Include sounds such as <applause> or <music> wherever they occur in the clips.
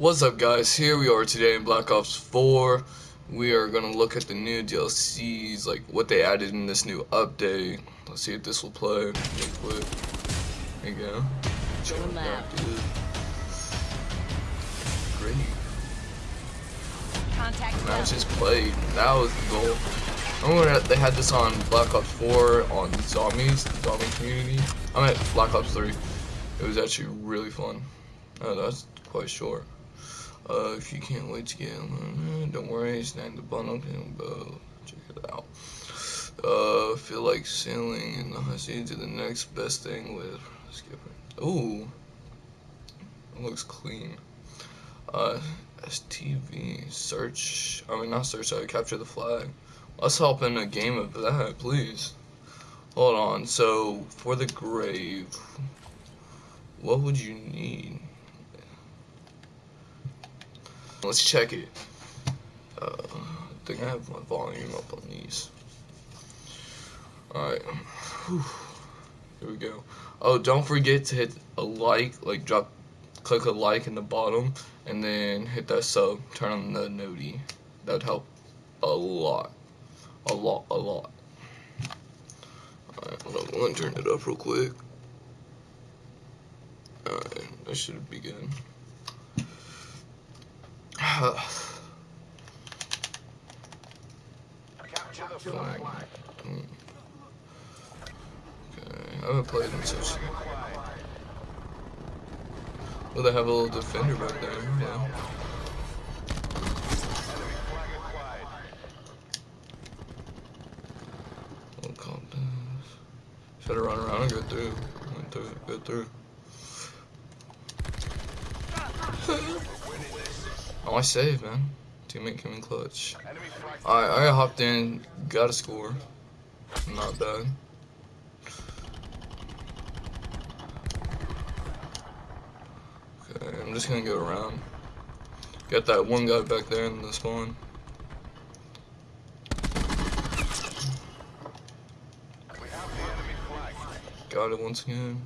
What's up guys, here we are today in Black Ops 4. We are going to look at the new DLCs, like what they added in this new update. Let's see if this will play real quick. There you go. Going lab. Great. Contact left. just played. That was the goal. Remember when they had this on Black Ops 4 on Zombies, the zombie community? I meant Black Ops 3. It was actually really fun. Oh, that's quite short. Uh, if you can't wait to get on, don't worry, snag the bundle uh, check it out. Uh, feel like sailing in the sea to the next best thing with skipper. Ooh, it looks clean. Uh, STV search. I mean, not search. I capture the flag. Let's hop in a game of that, please. Hold on. So for the grave, what would you need? Let's check it. Uh, I think I have my volume up on these. Alright. Here we go. Oh, don't forget to hit a like, like drop, click a like in the bottom, and then hit that sub, turn on the noti. That would help a lot. A lot, a lot. Alright, I'm gonna turn it up real quick. Alright, that should be good. Flag. Okay, I haven't played in such. Well, they have a little defender back there. Yeah. Little compass. Should I run around and go through? Went through, go through. Oh, I saved, man. Teammate coming clutch. Alright, I hopped in, got a score. Not bad. Okay, I'm just gonna go around. Got that one guy back there in the spawn. Got it once again.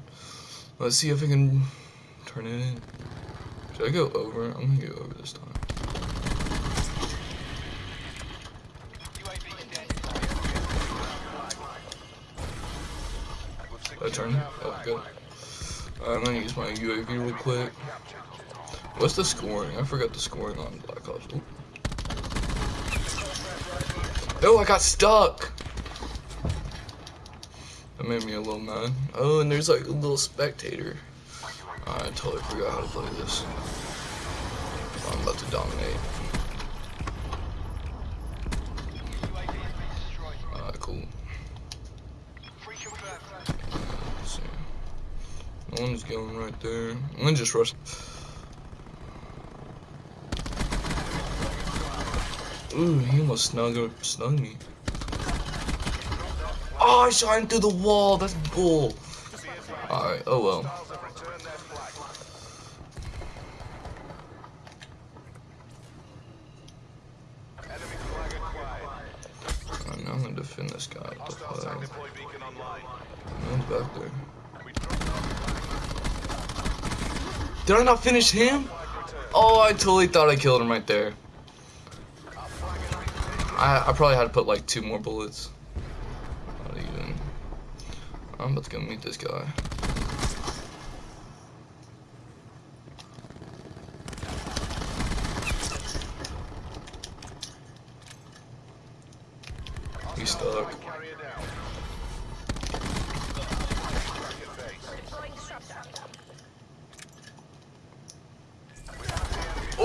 Let's see if I can turn it in. Should I go over? I'm gonna go over this time. I turn? Oh, good. Alright, I'm gonna use my UAV real quick. What's the scoring? I forgot the scoring on Black Ops. Ooh. Oh, I got stuck! That made me a little mad. Oh, and there's like a little spectator. I totally forgot how to play this. I'm about to dominate. Alright, cool. Let's see. One's going right there. I'm just rush. Ooh, he almost snug, snug me. Oh, I shot him through the wall. That's bull. Alright, oh well. I'm gonna defend this guy with the one's back there. Did I not finish him? Oh, I totally thought I killed him right there. I, I probably had to put like two more bullets. Not even. I'm about to go meet this guy. He's stuck.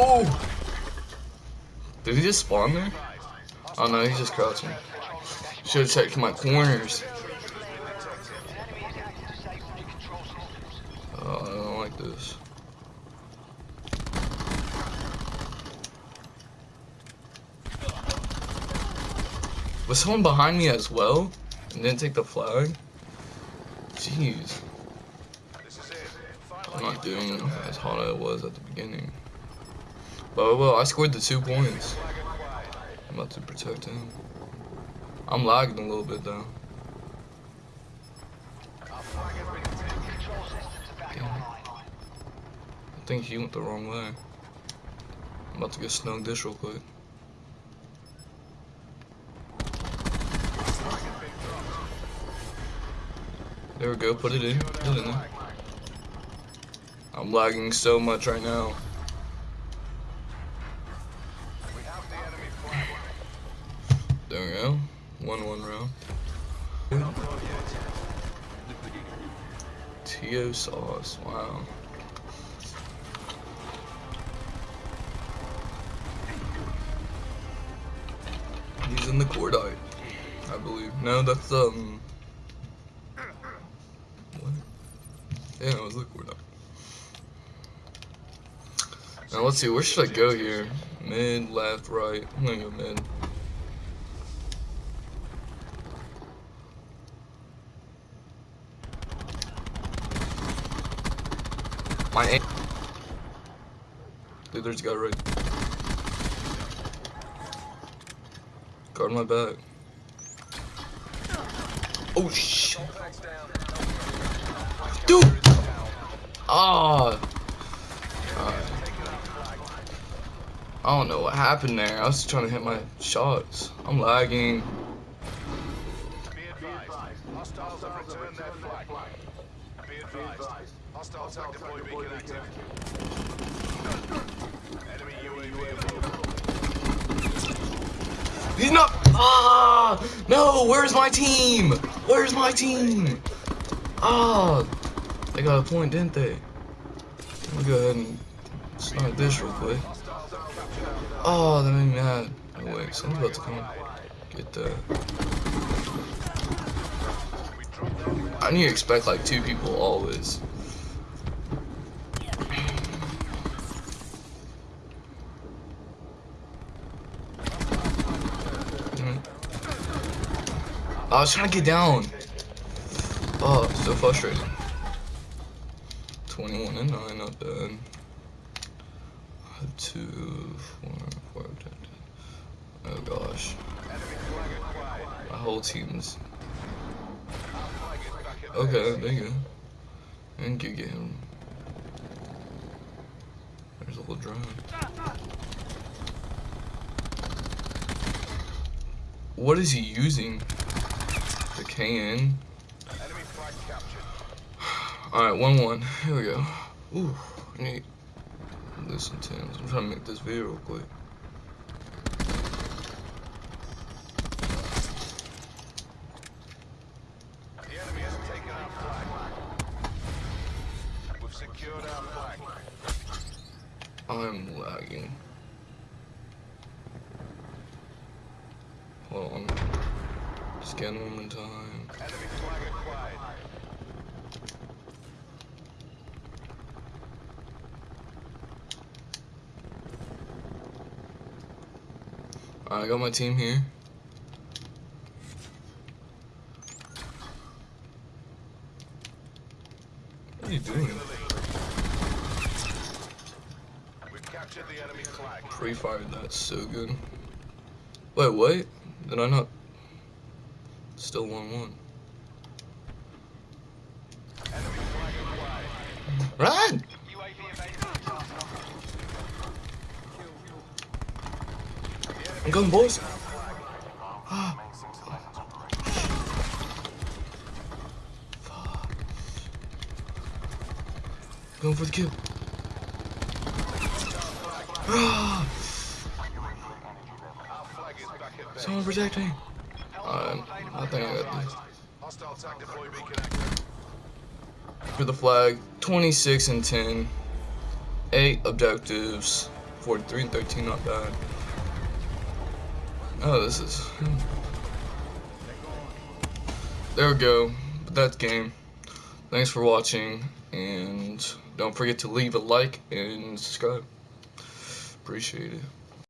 Oh! Did he just spawn there? Oh no, he's just crouching. Should have checked my corners. Oh, I don't like this. Was someone behind me as well? And didn't take the flag? Jeez. I'm not doing as hot as it was at the beginning. But oh, well, I scored the two points. I'm about to protect him. I'm lagging a little bit though. I think he went the wrong way. I'm about to get snug this real quick. There we go, put it in. Put it in there. I'm lagging so much right now. Tio sauce. Wow. He's in the cordite, I believe. No, that's um. What? Yeah, it was the cordite. Now let's see. Where should I go here? Mid, left, right. I'm gonna go mid. My aim. Dude, there's a guy right. Guard my back. Oh shit. Dude! Ah! I don't know what happened there. I was just trying to hit my shots. I'm lagging. Be advised, hostiles have returned their flag. Be advised, hostile attack deploy beacon active. Enemy UAV above. He's not. Ah! No! Where's my team? Where's my team? Ah! They got a point, didn't they? Let me go ahead and snipe this real quick. Oh, that made me mad. Oh, wait, someone's about to come get that. I need to expect like two people always. I was trying to get down. Oh, so frustrating. 21 and 9, not bad. Two, four, four, ten, ten. Oh gosh. My whole team's. Okay, there you. And you him. There's a little drone. What is he using? Alright, 1 1. Here we go. Ooh, I need this intense. I'm trying to make this video real quick. The enemy has taken our flag. We've secured our flag. I'm lagging. Hold on. Scan one more time. I got my team here. What are you doing? We've captured the enemy flag. Pre-fired that so good. Wait, wait. Did I not? Still 1-1. Enemy flag. Run! I'm going, boys. Going for the kill. <sighs> Someone protect me. I think I got this. For the flag, 26 and 10. 8 objectives. 43 and 13, not bad. Oh, this is. Hmm. There we go. But that's game. Thanks for watching, and don't forget to leave a like and subscribe. Appreciate it.